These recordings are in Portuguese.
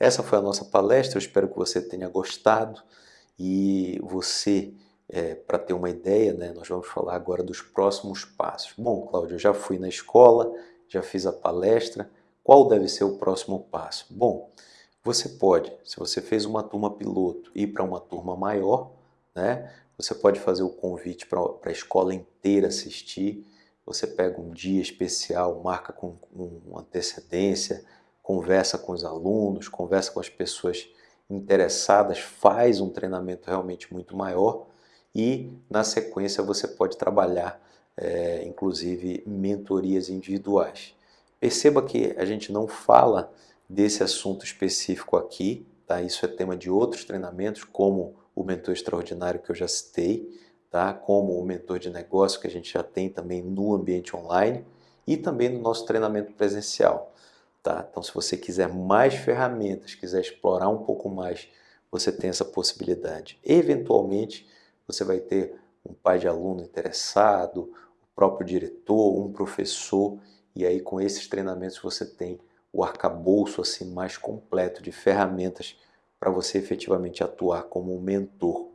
Essa foi a nossa palestra, eu espero que você tenha gostado e você, é, para ter uma ideia, né, nós vamos falar agora dos próximos passos. Bom, Cláudio, eu já fui na escola, já fiz a palestra, qual deve ser o próximo passo? Bom, você pode, se você fez uma turma piloto, ir para uma turma maior, né? Você pode fazer o convite para a escola inteira assistir, você pega um dia especial, marca com, com antecedência, conversa com os alunos, conversa com as pessoas interessadas, faz um treinamento realmente muito maior e na sequência você pode trabalhar é, inclusive mentorias individuais. Perceba que a gente não fala desse assunto específico aqui, tá? isso é tema de outros treinamentos, como o mentor extraordinário que eu já citei, tá? como o mentor de negócio que a gente já tem também no ambiente online e também no nosso treinamento presencial. Tá? Então, se você quiser mais ferramentas, quiser explorar um pouco mais, você tem essa possibilidade. Eventualmente, você vai ter um pai de aluno interessado, o próprio diretor, um professor, e aí com esses treinamentos você tem o arcabouço assim mais completo de ferramentas para você efetivamente atuar como um mentor,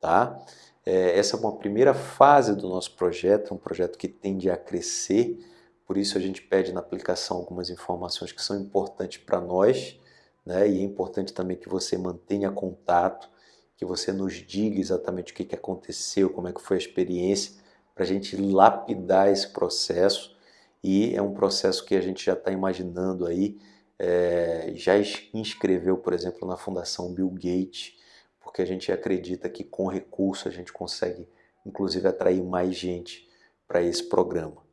tá? É, essa é uma primeira fase do nosso projeto, um projeto que tende a crescer, por isso a gente pede na aplicação algumas informações que são importantes para nós, né? e é importante também que você mantenha contato, que você nos diga exatamente o que, que aconteceu, como é que foi a experiência, para a gente lapidar esse processo, e é um processo que a gente já está imaginando aí, é, já inscreveu, por exemplo, na Fundação Bill Gates, porque a gente acredita que com recurso a gente consegue, inclusive, atrair mais gente para esse programa.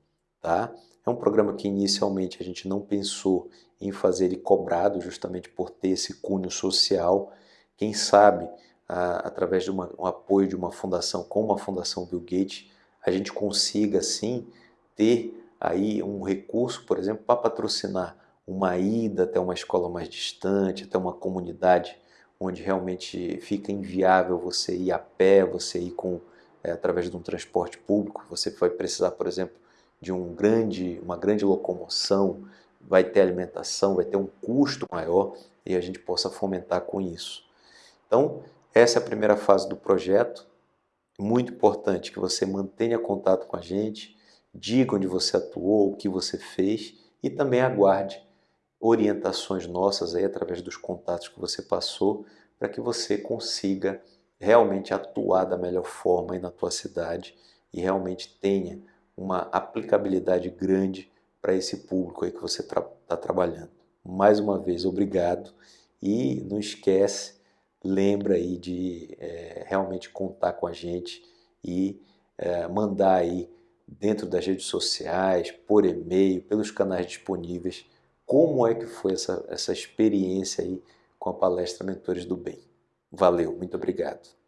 Tá? É um programa que inicialmente a gente não pensou em fazer ele cobrado, justamente por ter esse cunho social. Quem sabe, a, através de uma, um apoio de uma fundação como a Fundação Bill Gates, a gente consiga, sim, ter aí um recurso, por exemplo, para patrocinar uma ida até uma escola mais distante, até uma comunidade onde realmente fica inviável você ir a pé, você ir com, é, através de um transporte público, você vai precisar, por exemplo, de um grande, uma grande locomoção, vai ter alimentação, vai ter um custo maior e a gente possa fomentar com isso. Então, essa é a primeira fase do projeto. Muito importante que você mantenha contato com a gente, diga onde você atuou, o que você fez e também aguarde orientações nossas aí através dos contatos que você passou para que você consiga realmente atuar da melhor forma aí na tua cidade e realmente tenha uma aplicabilidade grande para esse público aí que você está tra trabalhando. Mais uma vez, obrigado e não esquece, lembra aí de é, realmente contar com a gente e é, mandar aí dentro das redes sociais, por e-mail, pelos canais disponíveis, como é que foi essa, essa experiência aí com a palestra Mentores do Bem. Valeu, muito obrigado.